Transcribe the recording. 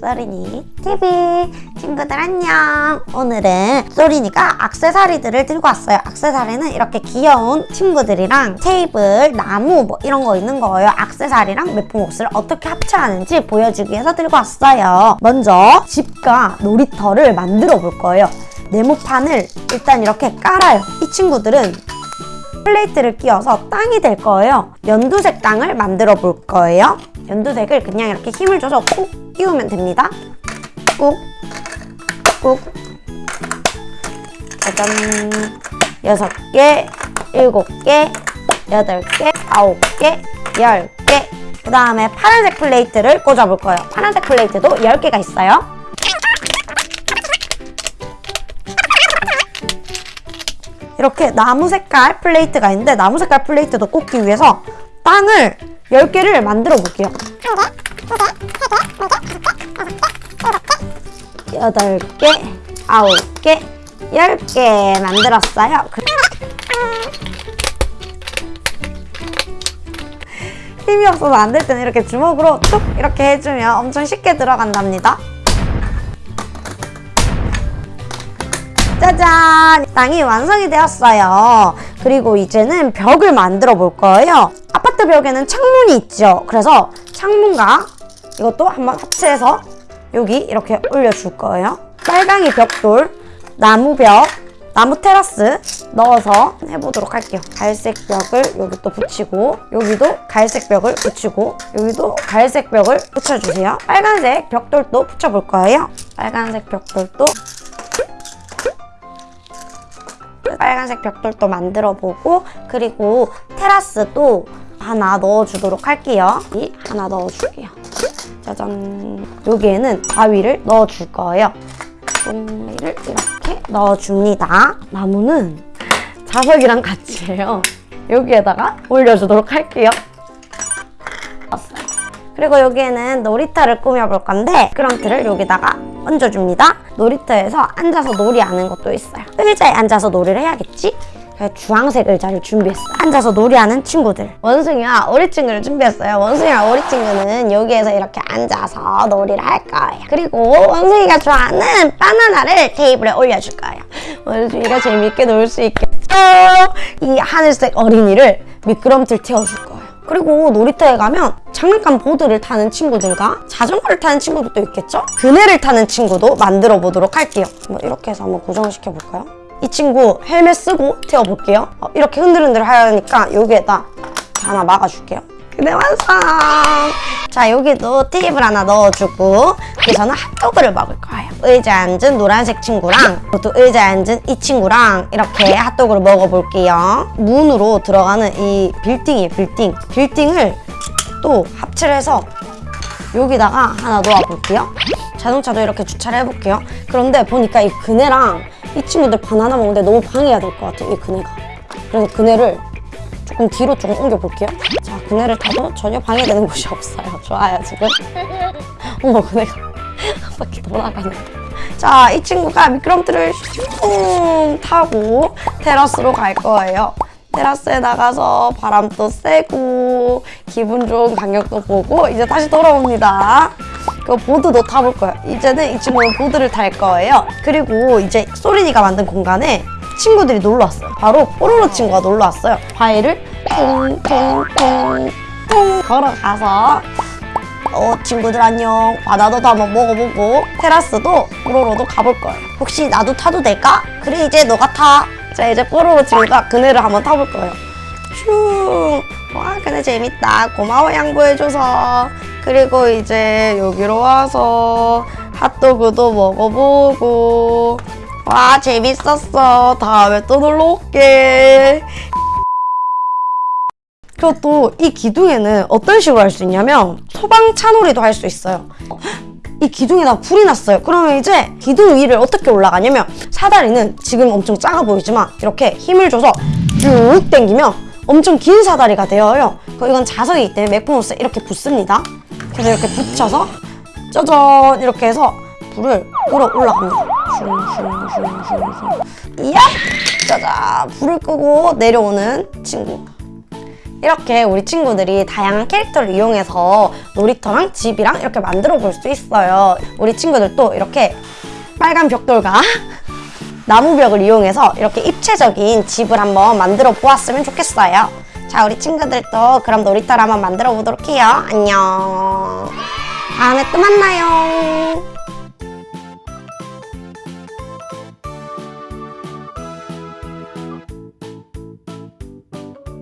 소린이 TV 친구들 안녕. 오늘은 소린이가 악세사리들을 들고 왔어요. 악세사리는 이렇게 귀여운 친구들이랑 테이블, 나무 뭐 이런 거 있는 거예요. 악세사리랑 매품 옷을 어떻게 합체하는지 보여주기 위해서 들고 왔어요. 먼저 집과 놀이터를 만들어 볼 거예요. 네모판을 일단 이렇게 깔아요. 이 친구들은 플레이트를 끼워서 땅이 될 거예요. 연두색 땅을 만들어 볼 거예요. 연두색을 그냥 이렇게 힘을 줘서 꾹 끼우면 됩니다. 꾹, 꾹. 짜잔. 여섯 개, 일곱 개, 여덟 개, 아홉 개, 열 개. 그 다음에 파란색 플레이트를 꽂아볼 거예요. 파란색 플레이트도 10개가 있어요. 이렇게 나무 색깔 플레이트가 있는데 나무 색깔 플레이트도 꽂기 위해서 빵을 10개를 만들어 볼게요. 8개, 9개, 10개 만들었어요. 그- 힘이 없어서 안 될 때는 이렇게 주먹으로 툭 이렇게 해주면 엄청 쉽게 들어간답니다. 짜잔! 땅이 완성이 되었어요. 그리고 이제는 벽을 만들어 볼 거예요. 아파트 벽에는 창문이 있죠. 그래서 창문과 이것도 한번 합체해서 여기 이렇게 올려줄 거예요. 빨강이 벽돌, 나무 벽, 나무 테라스 넣어서 해보도록 할게요. 갈색 벽을 여기 또 붙이고 여기도 갈색 벽을 붙이고 여기도 갈색 벽을 붙여주세요. 빨간색 벽돌도 붙여볼 거예요. 빨간색 벽돌도 빨간색 벽돌도 만들어 보고 그리고 테라스도 하나 넣어주도록 할게요. 이 하나 넣어줄게요. 짜잔. 여기에는 바위를 넣어줄 거예요. 똥이를 이렇게 넣어줍니다. 나무는 자석이랑 같이 해요. 여기에다가 올려주도록 할게요. 그리고 여기에는 놀이터를 꾸며볼 건데 미끄럼틀을 여기다가 얹어줍니다. 놀이터에서 앉아서 놀이하는 것도 있어요. 의자에 앉아서 놀이를 해야겠지? 그래서 주황색 의자를 준비했어요. 앉아서 놀이하는 친구들. 원숭이와 오리친구를 준비했어요. 원숭이와 오리친구는 여기에서 이렇게 앉아서 놀이를 할 거예요. 그리고 원숭이가 좋아하는 바나나를 테이블에 올려줄 거예요. 원숭이가 재밌게 놀 수 있겠죠? 이 하늘색 어린이를 미끄럼틀 태워줄 거예요. 그리고 놀이터에 가면 장난감 보드를 타는 친구들과 자전거를 타는 친구들도 있겠죠? 그네를 타는 친구도 만들어 보도록 할게요. 뭐 이렇게 해서 한번 고정시켜 볼까요? 이 친구 헬멧 쓰고 태워 볼게요. 어, 이렇게 흔들흔들 하니까 여기에다 하나 막아줄게요. 그네 완성! 자 여기도 테이블 하나 넣어주고 여기서는 핫도그를 먹을 거예요. 의자에 앉은 노란색 친구랑 또 의자에 앉은 이 친구랑 이렇게 핫도그를 먹어볼게요. 문으로 들어가는 이 빌딩이에요 빌딩. 빌딩을 또 합체를 해서 여기다가 하나 놓아볼게요. 자동차도 이렇게 주차를 해볼게요. 그런데 보니까 이 그네랑 이 친구들 바나나 먹는데 너무 방해가 될 것 같아요. 이 그네가. 그래서 그네를 조금 뒤로 조금 옮겨볼게요. 자, 그네를 타도 전혀 방해되는 곳이 없어요. 좋아요, 지금. 어머, 그네가 한 바퀴 돌아가네. 자, 이 친구가 미끄럼틀을 슝 타고 테라스로 갈 거예요. 테라스에 나가서 바람도 쐬고 기분 좋은 강력도 보고 이제 다시 돌아옵니다. 그 보드도 타볼 거예요. 이제는 이 친구는 보드를 탈 거예요. 그리고 이제 소린이가 만든 공간에 친구들이 놀러 왔어요. 바로 뽀로로 친구가 놀러 왔어요. 바위를 통통통통 걸어가서 어 친구들 안녕 바다도 한번 먹어보고 테라스도 뽀로로도 가볼 거예요. 혹시 나도 타도 될까? 그래 이제 너가 타. 자 이제 뽀로로 친구가 그네를 한번 타볼 거예요. 슝. 와 그네 재밌다. 고마워 양보해줘서. 그리고 이제 여기로 와서 핫도그도 먹어보고. 와 재밌었어. 다음에 또 놀러 올게. 그리고 또 이 기둥에는 어떤 식으로 할 수 있냐면 소방차놀이도 할 수 있어요. 이 기둥에다 불이 났어요. 그러면 이제 기둥 위를 어떻게 올라가냐면 사다리는 지금 엄청 작아 보이지만 이렇게 힘을 줘서 쭉 당기면 엄청 긴 사다리가 되어요. 이건 자석이기 때문에 맥포노스 이렇게 붙습니다 그래서 이렇게 붙여서 짜잔 이렇게 해서 불을 끌어 올라갑니다. 슝슝슝슝슝. 이야! 짜잔! 불을 끄고 내려오는 친구. 이렇게 우리 친구들이 다양한 캐릭터를 이용해서 놀이터랑 집이랑 이렇게 만들어 볼 수 있어요. 우리 친구들도 이렇게 빨간 벽돌과 나무벽을 이용해서 이렇게 입체적인 집을 한번 만들어 보았으면 좋겠어요. 자, 우리 친구들도 그럼 놀이터를 한번 만들어 보도록 해요. 안녕. 다음에 또 만나요.